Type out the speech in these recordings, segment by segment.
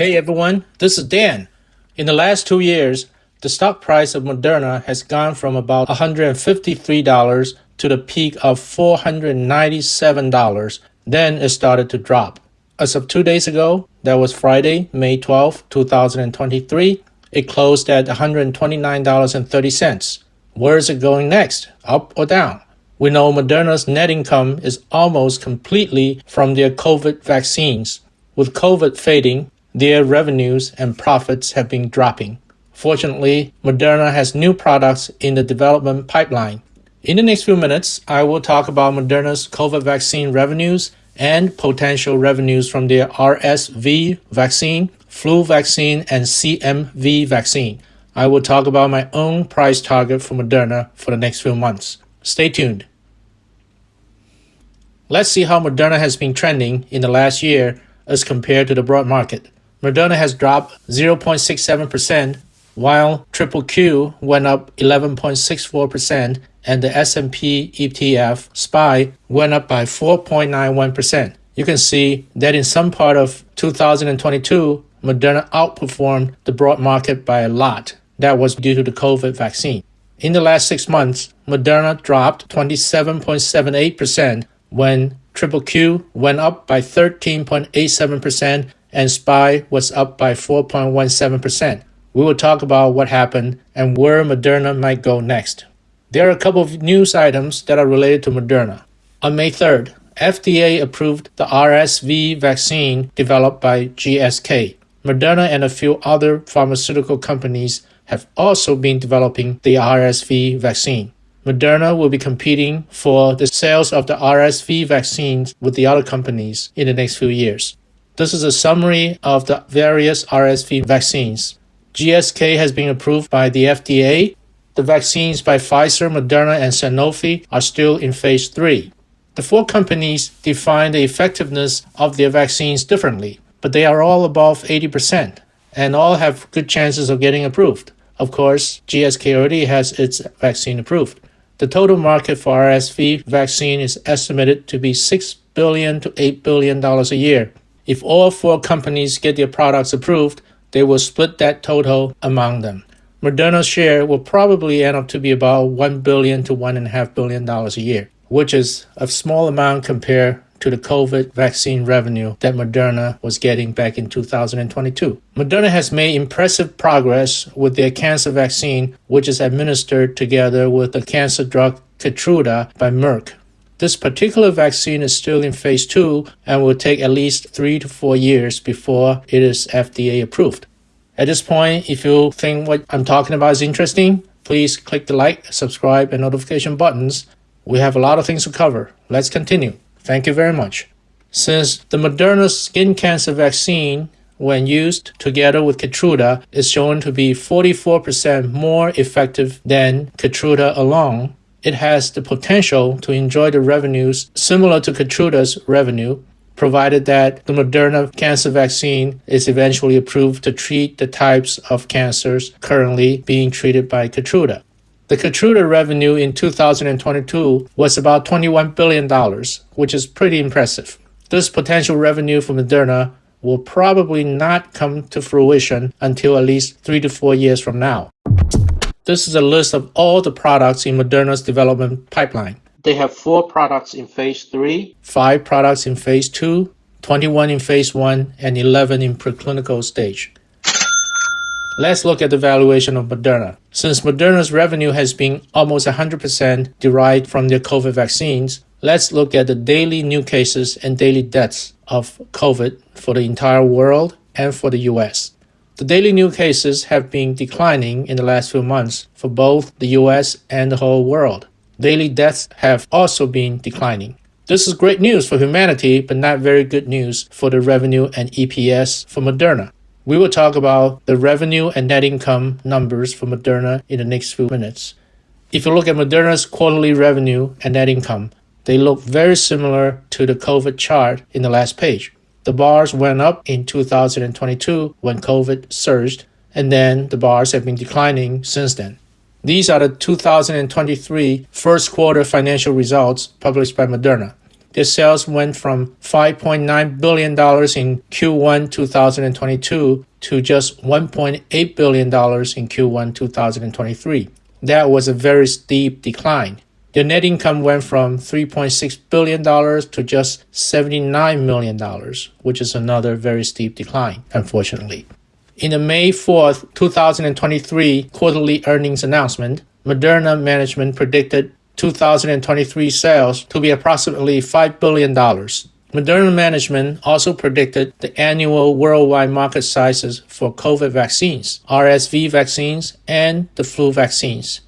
Hey everyone, this is Dan. In the last two years, the stock price of Moderna has gone from about $153 to the peak of $497. Then it started to drop. As of two days ago, that was Friday, May 12, 2023, it closed at $129.30. Where is it going next? Up or down? We know Moderna's net income is almost completely from their COVID vaccines. With COVID fading, their revenues and profits have been dropping. Fortunately, Moderna has new products in the development pipeline. In the next few minutes, I will talk about Moderna's COVID vaccine revenues and potential revenues from their RSV vaccine, flu vaccine, and CMV vaccine. I will talk about my own price target for Moderna for the next few months. Stay tuned. Let's see how Moderna has been trending in the last year as compared to the broad market. Moderna has dropped 0.67%, while Triple Q went up 11.64% and the S&P ETF SPY went up by 4.91%. You can see that in some part of 2022, Moderna outperformed the broad market by a lot. That was due to the COVID vaccine. In the last six months, Moderna dropped 27.78% when Triple Q went up by 13.87% and SPY was up by 4.17%. We will talk about what happened and where Moderna might go next. There are a couple of news items that are related to Moderna. On May 3rd, FDA approved the RSV vaccine developed by GSK. Moderna and a few other pharmaceutical companies have also been developing the RSV vaccine. Moderna will be competing for the sales of the RSV vaccines with the other companies in the next few years. This is a summary of the various RSV vaccines. GSK has been approved by the FDA. The vaccines by Pfizer, Moderna, and Sanofi are still in phase 3. The four companies define the effectiveness of their vaccines differently, but they are all above 80% and all have good chances of getting approved. Of course, GSK already has its vaccine approved. The total market for RSV vaccine is estimated to be 6 billion to $8 billion a year. If all four companies get their products approved, they will split that total among them. Moderna's share will probably end up to be about 1 billion to $1.5 billion a year, which is a small amount compared to the COVID vaccine revenue that Moderna was getting back in 2022. Moderna has made impressive progress with their cancer vaccine, which is administered together with the cancer drug Keytruda by Merck. This particular vaccine is still in phase 2 and will take at least 3 to 4 years before it is FDA approved. At this point, if you think what I'm talking about is interesting, please click the like, subscribe, and notification buttons. We have a lot of things to cover. Let's continue. Thank you very much. Since the Moderna skin cancer vaccine, when used together with Keytruda, is shown to be 44% more effective than Keytruda alone, it has the potential to enjoy the revenues similar to Keytruda's revenue, provided that the Moderna cancer vaccine is eventually approved to treat the types of cancers currently being treated by Keytruda. The Keytruda revenue in 2022 was about $21 billion, which is pretty impressive. This potential revenue from Moderna will probably not come to fruition until at least three to four years from now. This is a list of all the products in Moderna's development pipeline. They have four products in phase 3, five products in phase 2, 21 in phase 1, and 11 in preclinical stage. Let's look at the valuation of Moderna. Since Moderna's revenue has been almost 100% derived from their COVID vaccines, let's look at the daily new cases and daily deaths of COVID for the entire world and for the US. The daily new cases have been declining in the last few months for both the US and the whole world. Daily deaths have also been declining. This is great news for humanity, but not very good news for the revenue and EPS for Moderna. We will talk about the revenue and net income numbers for Moderna in the next few minutes. If you look at Moderna's quarterly revenue and net income, they look very similar to the COVID chart in the last page. The bars went up in 2022 when COVID surged, and then the bars have been declining since then. These are the 2023 first quarter financial results published by Moderna. their sales went from $5.9 billion in Q1 2022 to just $1.8 billion in Q1 2023. That was a very steep decline. Their net income went from $3.6 billion to just $79 million, which is another very steep decline, unfortunately. In the May 4th, 2023 quarterly earnings announcement, Moderna management predicted 2023 sales to be approximately $5 billion. Moderna management also predicted the annual worldwide market sizes for COVID vaccines, RSV vaccines, and the flu vaccines.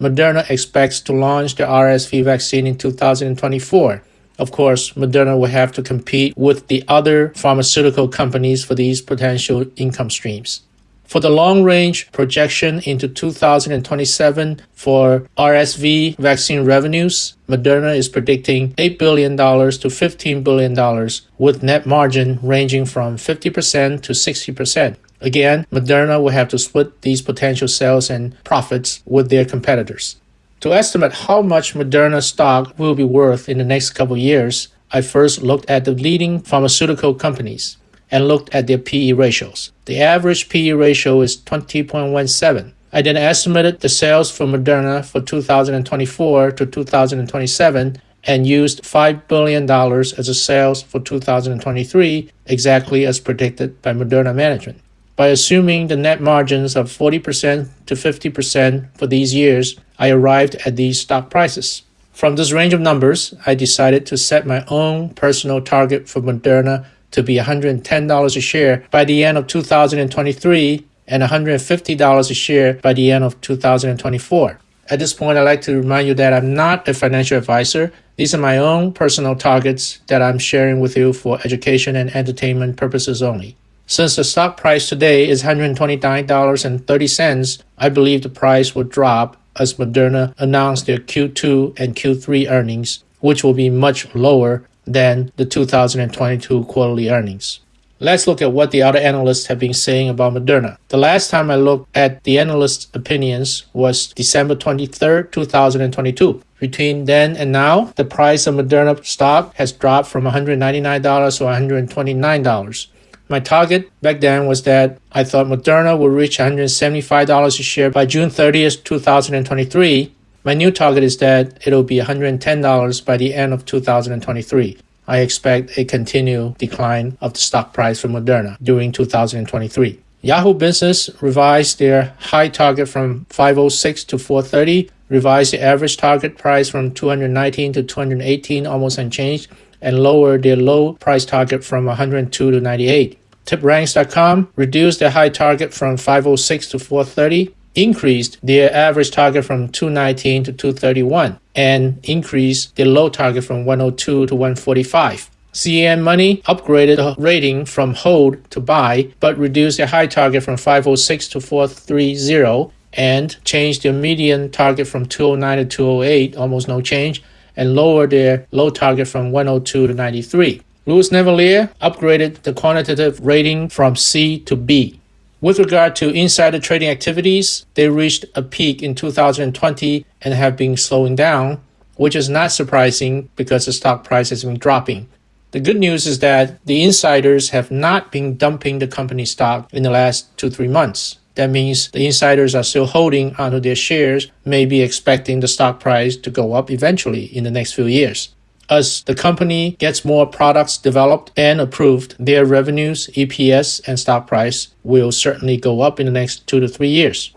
Moderna expects to launch the RSV vaccine in 2024. Of course, Moderna will have to compete with the other pharmaceutical companies for these potential income streams. For the long range projection into 2027 for RSV vaccine revenues, Moderna is predicting $8 billion to $15 billion, with net margin ranging from 50% to 60%. Again, Moderna will have to split these potential sales and profits with their competitors. To estimate how much Moderna stock will be worth in the next couple years, I first looked at the leading pharmaceutical companies and looked at their PE ratios. The average PE ratio is 20.17. I then estimated the sales for Moderna for 2024 to 2027 and used $5 billion as a sales for 2023, exactly as predicted by Moderna management. By assuming the net margins of 40% to 50% for these years, I arrived at these stock prices. From this range of numbers, I decided to set my own personal target for Moderna to be $110 a share by the end of 2023 and $150 a share by the end of 2024. At this point, I'd like to remind you that I'm not a financial advisor. These are my own personal targets that I'm sharing with you for education and entertainment purposes only. Since the stock price today is $129.30, I believe the price will drop as Moderna announced their Q2 and Q3 earnings, which will be much lower than the 2022 quarterly earnings. Let's look at what the other analysts have been saying about Moderna. The last time I looked at the analysts' opinions was December 23, 2022. Between then and now, the price of Moderna stock has dropped from $199 to $129. My target back then was that I thought Moderna would reach $175 a share by June 30th, 2023. My new target is that it'll be $110 by the end of 2023. I expect a continued decline of the stock price for Moderna during 2023. Yahoo Business revised their high target from 506 to 430, revised the average target price from 219 to 218, almost unchanged, and lowered their low price target from 102 to 98. TipRanks.com reduced their high target from 506 to 430, increased their average target from 219 to 231, and increased their low target from 102 to 145. CNN Money upgraded the rating from hold to buy, but reduced their high target from 506 to 430 and changed their median target from 209 to 208, almost no change, and lowered their low target from 102 to 93. Louis Navellier upgraded the quantitative rating from C to B. With regard to insider trading activities, they reached a peak in 2020 and have been slowing down, which is not surprising because the stock price has been dropping. The good news is that the insiders have not been dumping the company stock in the last two, three months. That means the insiders are still holding onto their shares, maybe expecting the stock price to go up eventually in the next few years. As the company gets more products developed and approved, their revenues, EPS, and stock price will certainly go up in the next two to three years.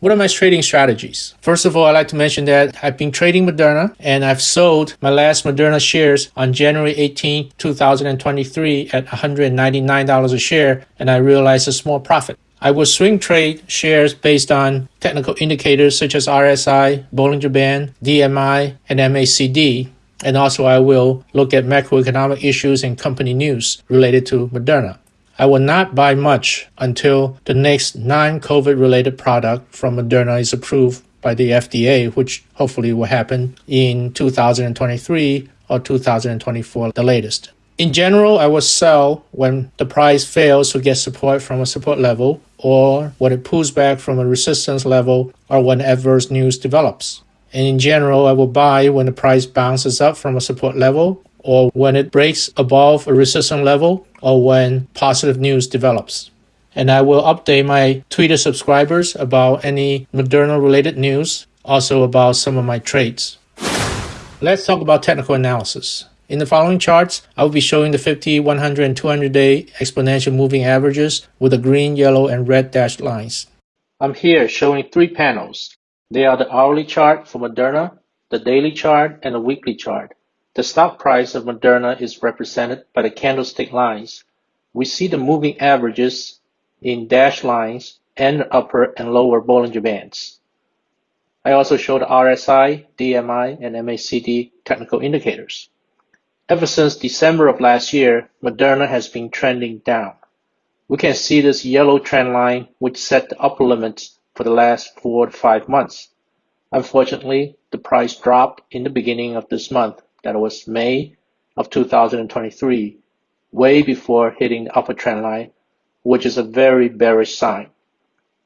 What are my trading strategies? First of all, I'd like to mention that I've been trading Moderna and I've sold my last Moderna shares on January 18, 2023 at $199 a share and I realized a small profit. I will swing trade shares based on technical indicators such as RSI, Bollinger Band, DMI, and MACD and also, I will look at macroeconomic issues and company news related to Moderna. I will not buy much until the next non COVID related product from Moderna is approved by the FDA, which hopefully will happen in 2023 or 2024, the latest. In general, I will sell when the price fails to get support from a support level or when it pulls back from a resistance level or when adverse news develops. And in general, I will buy when the price bounces up from a support level or when it breaks above a resistance level or when positive news develops. And I will update my Twitter subscribers about any Moderna related news, also about some of my trades. Let's talk about technical analysis. In the following charts, I will be showing the 50, 100, and 200 day exponential moving averages with the green, yellow, and red dashed lines. I'm here showing three panels. They are the hourly chart for Moderna, the daily chart, and the weekly chart. The stock price of Moderna is represented by the candlestick lines. We see the moving averages in dashed lines and upper and lower Bollinger Bands. I also show the RSI, DMI, and MACD technical indicators. Ever since December of last year, Moderna has been trending down. We can see this yellow trend line which set the upper limits for the last four to five months. Unfortunately, the price dropped in the beginning of this month that was May of 2023, way before hitting the upper trend line, which is a very bearish sign.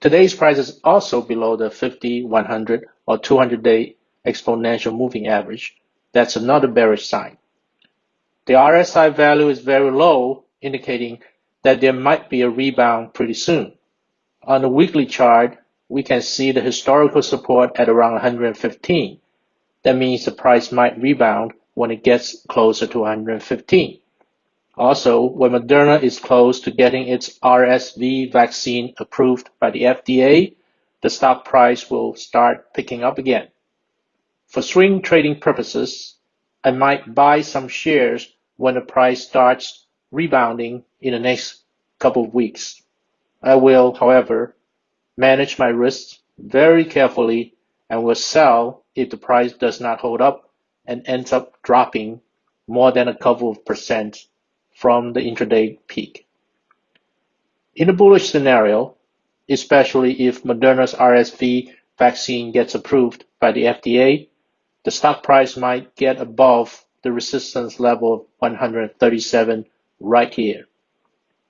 Today's price is also below the 50, 100, or 200 day exponential moving average. That's another bearish sign. The RSI value is very low, indicating that there might be a rebound pretty soon. On the weekly chart, we can see the historical support at around 115. That means the price might rebound when it gets closer to 115. Also, when Moderna is close to getting its RSV vaccine approved by the FDA, the stock price will start picking up again. For swing trading purposes, I might buy some shares when the price starts rebounding in the next couple of weeks. I will, however, manage my risks very carefully and will sell if the price does not hold up and ends up dropping more than a couple of percent from the intraday peak. In a bullish scenario, especially if Moderna's RSV vaccine gets approved by the FDA, the stock price might get above the resistance level of 137 right here.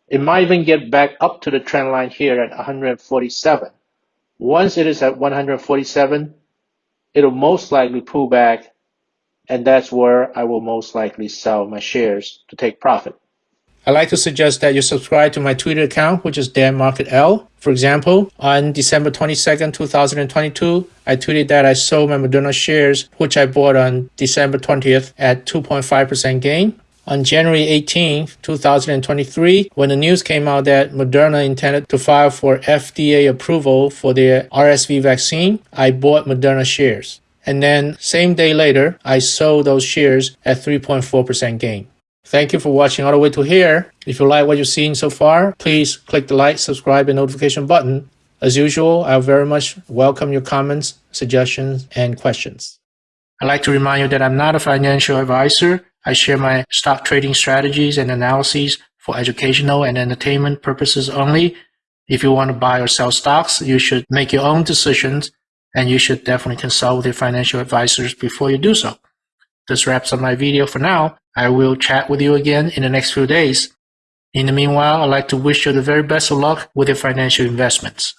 It might even get back up to the trend line here at 147. Once it is at 147, it'll most likely pull back and that's where I will most likely sell my shares to take profit. I'd like to suggest that you subscribe to my Twitter account, which is Dan Market L. For example, on December 22nd, 2022, I tweeted that I sold my Moderna shares, which I bought on December 20th at 2.5% gain. On January 18, 2023, when the news came out that Moderna intended to file for FDA approval for their RSV vaccine, I bought Moderna shares. And then same day later, I sold those shares at 3.4% gain. Thank you for watching all the way to here. If you like what you've seen so far, please click the like, subscribe, and notification button. As usual, I very much welcome your comments, suggestions, and questions. I'd like to remind you that I'm not a financial advisor. I share my stock trading strategies and analyses for educational and entertainment purposes only. If you want to buy or sell stocks, you should make your own decisions and you should definitely consult with your financial advisors before you do so. This wraps up my video for now. I will chat with you again in the next few days. In the meanwhile, I'd like to wish you the very best of luck with your financial investments.